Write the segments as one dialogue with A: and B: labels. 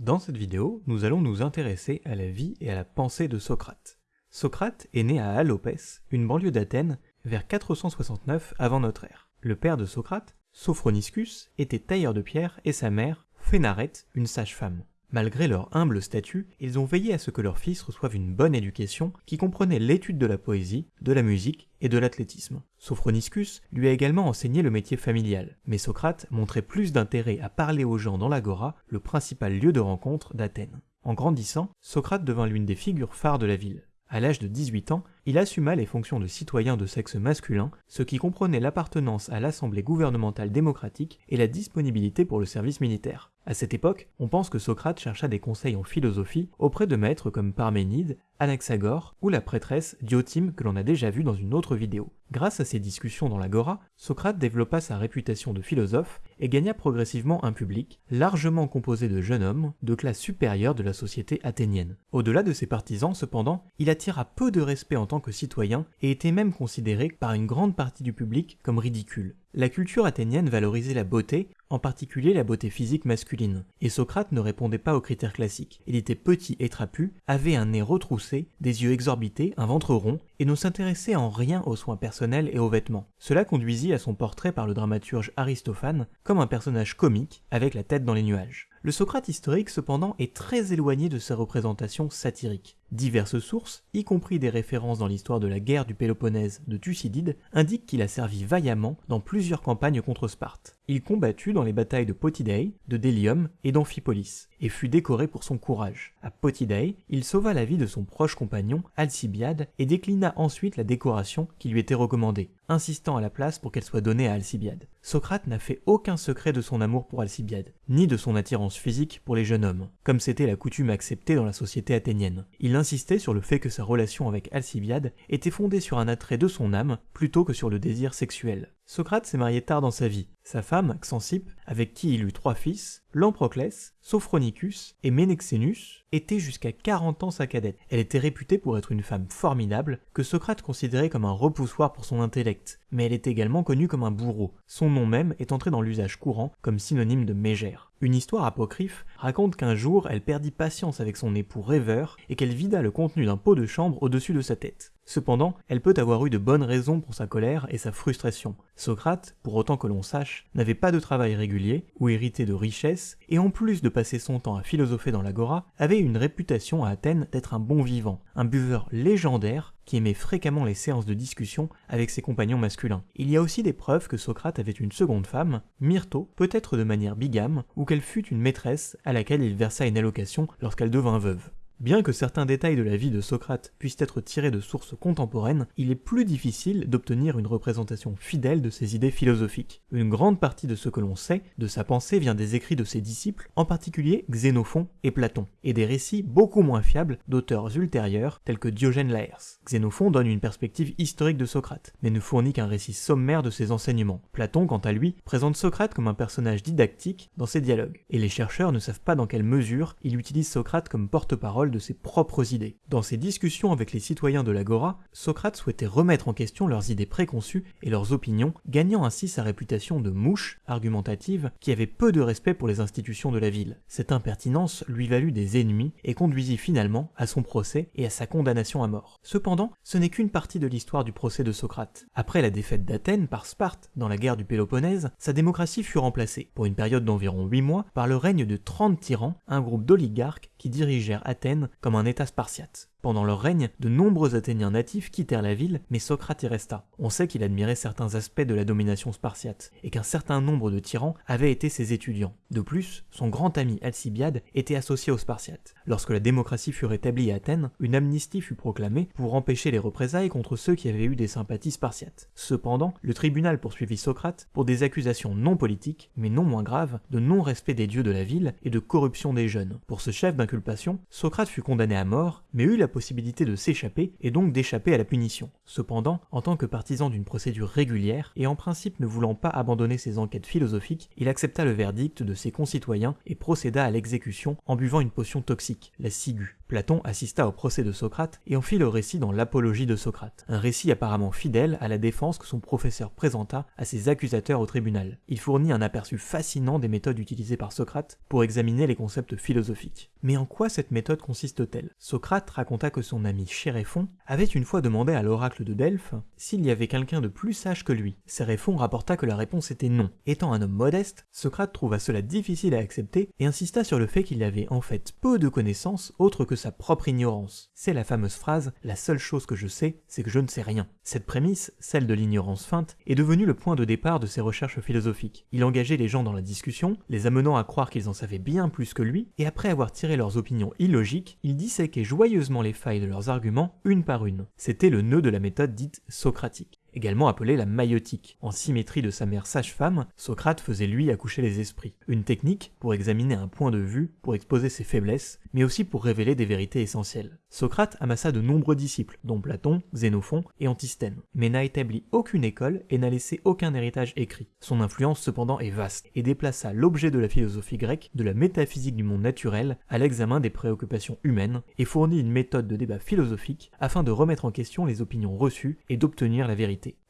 A: Dans cette vidéo, nous allons nous intéresser à la vie et à la pensée de Socrate. Socrate est né à Alopès, une banlieue d'Athènes, vers 469 avant notre ère. Le père de Socrate, Sophroniscus, était tailleur de pierre et sa mère, Phénarète, une sage-femme. Malgré leur humble statut, ils ont veillé à ce que leur fils reçoive une bonne éducation qui comprenait l'étude de la poésie, de la musique et de l'athlétisme. Sophroniscus lui a également enseigné le métier familial, mais Socrate montrait plus d'intérêt à parler aux gens dans l'agora, le principal lieu de rencontre d'Athènes. En grandissant, Socrate devint l'une des figures phares de la ville. À l'âge de 18 ans, il assuma les fonctions de citoyen de sexe masculin, ce qui comprenait l'appartenance à l'Assemblée gouvernementale démocratique et la disponibilité pour le service militaire. À cette époque, on pense que Socrate chercha des conseils en philosophie auprès de maîtres comme Parménide, Anaxagore ou la prêtresse Diotime que l'on a déjà vu dans une autre vidéo. Grâce à ces discussions dans l'agora, Socrate développa sa réputation de philosophe et gagna progressivement un public largement composé de jeunes hommes de classe supérieure de la société athénienne. Au-delà de ses partisans, cependant, il attira peu de respect en que citoyen et était même considéré par une grande partie du public comme ridicule. La culture athénienne valorisait la beauté, en particulier la beauté physique masculine, et Socrate ne répondait pas aux critères classiques. Il était petit et trapu, avait un nez retroussé, des yeux exorbités, un ventre rond, et ne s'intéressait en rien aux soins personnels et aux vêtements. Cela conduisit à son portrait par le dramaturge Aristophane comme un personnage comique, avec la tête dans les nuages. Le Socrate historique cependant est très éloigné de sa représentation satirique. Diverses sources, y compris des références dans l'histoire de la guerre du Péloponnèse de Thucydide, indiquent qu'il a servi vaillamment dans plusieurs campagnes contre Sparte. Il combatut dans les batailles de Potidae, de Délium et d'Amphipolis, et fut décoré pour son courage. À Potidae, il sauva la vie de son proche compagnon, Alcibiade, et déclina ensuite la décoration qui lui était recommandée, insistant à la place pour qu'elle soit donnée à Alcibiade. Socrate n'a fait aucun secret de son amour pour Alcibiade, ni de son attirance physique pour les jeunes hommes, comme c'était la coutume acceptée dans la société athénienne. Il insistait sur le fait que sa relation avec Alcibiade était fondée sur un attrait de son âme plutôt que sur le désir sexuel. Socrate s'est marié tard dans sa vie. Sa femme, Xanthippe, avec qui il eut trois fils, Lamproclès, Sophronicus et Ménexénus, était jusqu'à 40 ans sa cadette. Elle était réputée pour être une femme formidable, que Socrate considérait comme un repoussoir pour son intellect, mais elle est également connue comme un bourreau, son nom même est entré dans l'usage courant comme synonyme de mégère. Une histoire apocryphe raconte qu'un jour elle perdit patience avec son époux rêveur et qu'elle vida le contenu d'un pot de chambre au-dessus de sa tête. Cependant, elle peut avoir eu de bonnes raisons pour sa colère et sa frustration. Socrate, pour autant que l'on sache, n'avait pas de travail régulier ou hérité de richesses, et en plus de passer son temps à philosopher dans l'agora, avait une réputation à Athènes d'être un bon vivant, un buveur légendaire qui aimait fréquemment les séances de discussion avec ses compagnons masculins. Il y a aussi des preuves que Socrate avait une seconde femme, Myrto, peut-être de manière bigame, ou qu'elle fut une maîtresse à laquelle il versa une allocation lorsqu'elle devint veuve. Bien que certains détails de la vie de Socrate puissent être tirés de sources contemporaines, il est plus difficile d'obtenir une représentation fidèle de ses idées philosophiques. Une grande partie de ce que l'on sait de sa pensée vient des écrits de ses disciples, en particulier Xénophon et Platon, et des récits beaucoup moins fiables d'auteurs ultérieurs tels que Diogène Laërce. Xénophon donne une perspective historique de Socrate, mais ne fournit qu'un récit sommaire de ses enseignements. Platon, quant à lui, présente Socrate comme un personnage didactique dans ses dialogues, et les chercheurs ne savent pas dans quelle mesure il utilise Socrate comme porte-parole de ses propres idées. Dans ses discussions avec les citoyens de l'Agora, Socrate souhaitait remettre en question leurs idées préconçues et leurs opinions, gagnant ainsi sa réputation de mouche argumentative qui avait peu de respect pour les institutions de la ville. Cette impertinence lui valut des ennemis et conduisit finalement à son procès et à sa condamnation à mort. Cependant, ce n'est qu'une partie de l'histoire du procès de Socrate. Après la défaite d'Athènes par Sparte dans la guerre du Péloponnèse, sa démocratie fut remplacée, pour une période d'environ 8 mois, par le règne de 30 tyrans, un groupe d'oligarques qui dirigèrent Athènes comme un État spartiate. Pendant leur règne, de nombreux Athéniens natifs quittèrent la ville, mais Socrate y resta. On sait qu'il admirait certains aspects de la domination spartiate, et qu'un certain nombre de tyrans avaient été ses étudiants. De plus, son grand ami Alcibiade était associé aux Spartiates. Lorsque la démocratie fut rétablie à Athènes, une amnistie fut proclamée pour empêcher les représailles contre ceux qui avaient eu des sympathies spartiates. Cependant, le tribunal poursuivit Socrate pour des accusations non politiques, mais non moins graves, de non-respect des dieux de la ville et de corruption des jeunes. Pour ce chef d'inculpation, Socrate fut condamné à mort, mais eut la possibilité de s'échapper et donc d'échapper à la punition. Cependant, en tant que partisan d'une procédure régulière et en principe ne voulant pas abandonner ses enquêtes philosophiques, il accepta le verdict de ses concitoyens et procéda à l'exécution en buvant une potion toxique, la ciguë. Platon assista au procès de Socrate et en fit le récit dans l'Apologie de Socrate, un récit apparemment fidèle à la défense que son professeur présenta à ses accusateurs au tribunal. Il fournit un aperçu fascinant des méthodes utilisées par Socrate pour examiner les concepts philosophiques. Mais en quoi cette méthode consiste-t-elle? Socrate raconta que son ami Chéréphon avait une fois demandé à l'oracle de Delphes s'il y avait quelqu'un de plus sage que lui. Céréphon rapporta que la réponse était non. Étant un homme modeste, Socrate trouva cela difficile à accepter et insista sur le fait qu'il avait en fait peu de connaissances autres que sa propre ignorance. C'est la fameuse phrase La seule chose que je sais, c'est que je ne sais rien. Cette prémisse, celle de l'ignorance feinte, est devenue le point de départ de ses recherches philosophiques. Il engageait les gens dans la discussion, les amenant à croire qu'ils en savaient bien plus que lui, et après avoir tiré leurs opinions illogiques, il disséquait joyeusement les failles de leurs arguments une par une. C'était le nœud de la méthode dite socratique également appelée la maïotique. En symétrie de sa mère sage-femme, Socrate faisait lui accoucher les esprits. Une technique pour examiner un point de vue, pour exposer ses faiblesses, mais aussi pour révéler des vérités essentielles. Socrate amassa de nombreux disciples, dont Platon, Xénophon et Antisthène, mais n'a établi aucune école et n'a laissé aucun héritage écrit. Son influence cependant est vaste et déplaça l'objet de la philosophie grecque de la métaphysique du monde naturel à l'examen des préoccupations humaines et fournit une méthode de débat philosophique afin de remettre en question les opinions reçues et d'obtenir la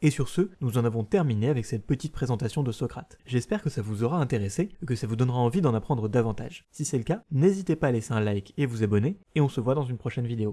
A: Et sur ce, nous en avons terminé avec cette petite présentation de Socrate. J'espère que ça vous aura intéressé et que ça vous donnera envie d'en apprendre davantage. Si c'est le cas, n'hésitez pas à laisser un like et vous abonner, et on se voit dans une prochaine vidéo.